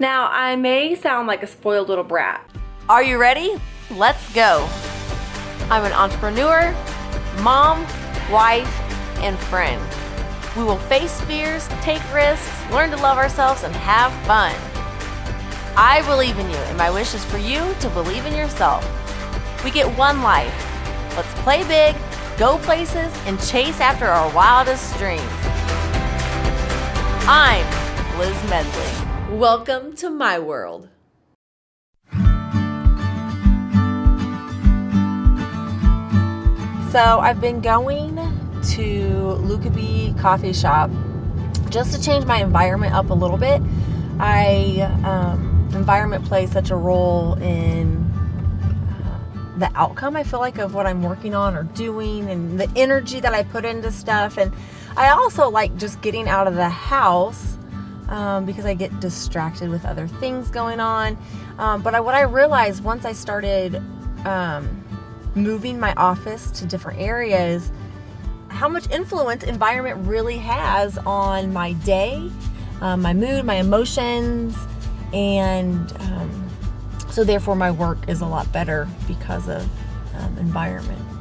Now, I may sound like a spoiled little brat. Are you ready? Let's go. I'm an entrepreneur, mom, wife, and friend. We will face fears, take risks, learn to love ourselves, and have fun. I believe in you, and my wish is for you to believe in yourself. We get one life. Let's play big, go places, and chase after our wildest dreams. I'm Liz Medley. Welcome to my world. So I've been going to Lukaby Coffee Shop just to change my environment up a little bit. I um, environment plays such a role in uh, the outcome I feel like of what I'm working on or doing and the energy that I put into stuff and I also like just getting out of the house um, because I get distracted with other things going on um, but I, what I realized once I started um, moving my office to different areas how much influence environment really has on my day, um, my mood, my emotions, and um, so therefore my work is a lot better because of um, environment.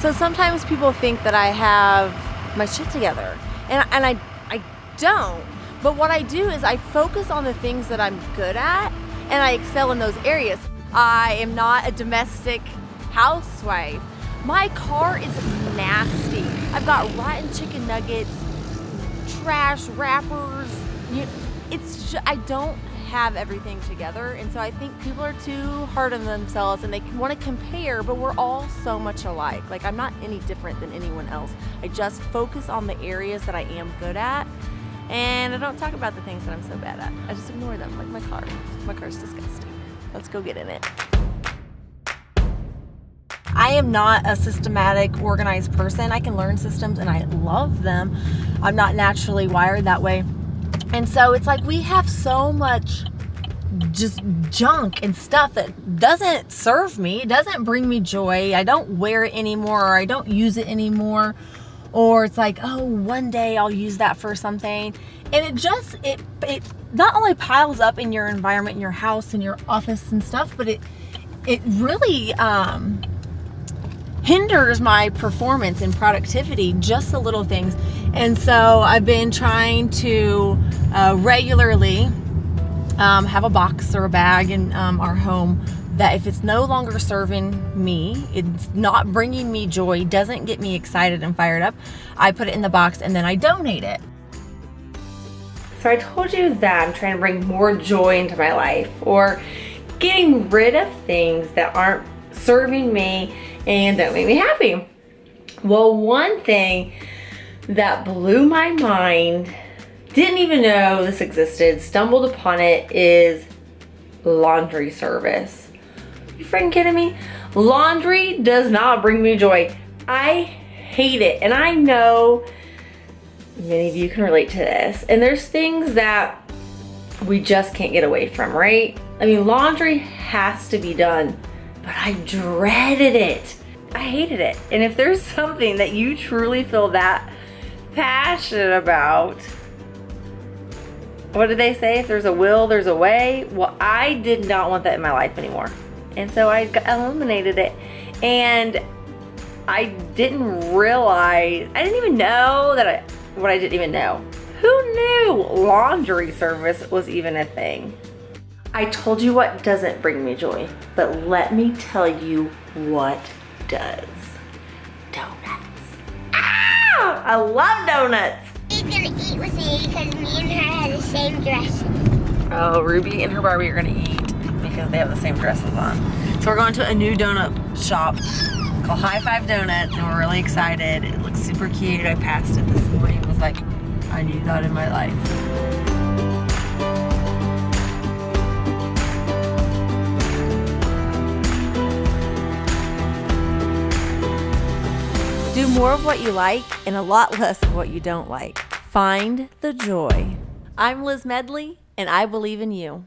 So sometimes people think that I have my shit together, and, and I, I don't. But what I do is I focus on the things that I'm good at and I excel in those areas. I am not a domestic housewife. My car is nasty. I've got rotten chicken nuggets, trash wrappers. You, it's just, I don't have everything together and so I think people are too hard on themselves and they want to compare but we're all so much alike like I'm not any different than anyone else I just focus on the areas that I am good at and I don't talk about the things that I'm so bad at. I just ignore them, like my car. My car's disgusting. Let's go get in it. I am not a systematic, organized person. I can learn systems and I love them. I'm not naturally wired that way. And so it's like we have so much just junk and stuff that doesn't serve me, doesn't bring me joy. I don't wear it anymore or I don't use it anymore or it's like oh one day I'll use that for something and it just it it not only piles up in your environment in your house and your office and stuff but it it really um, hinders my performance and productivity just the little things and so I've been trying to uh, regularly um, have a box or a bag in um, our home that if it's no longer serving me, it's not bringing me joy, doesn't get me excited and fired up, I put it in the box and then I donate it. So I told you that I'm trying to bring more joy into my life or getting rid of things that aren't serving me and don't make me happy. Well, one thing that blew my mind, didn't even know this existed, stumbled upon it, is laundry service. You freaking kidding me? Laundry does not bring me joy. I hate it. And I know many of you can relate to this. And there's things that we just can't get away from, right? I mean, laundry has to be done, but I dreaded it. I hated it. And if there's something that you truly feel that passionate about, what did they say? If there's a will, there's a way. Well, I did not want that in my life anymore. And so I eliminated it. And I didn't realize, I didn't even know that I, what I didn't even know. Who knew laundry service was even a thing? I told you what doesn't bring me joy, but let me tell you what does. Donuts. Ah! I love donuts. He's gonna eat with me because me and her had the same dress. Oh, Ruby and her Barbie are gonna eat because they have the same dresses on. So we're going to a new donut shop called High Five Donuts and we're really excited. It looks super cute. I passed it this morning. It was like, I need that in my life. More of what you like and a lot less of what you don't like. Find the joy. I'm Liz Medley, and I believe in you.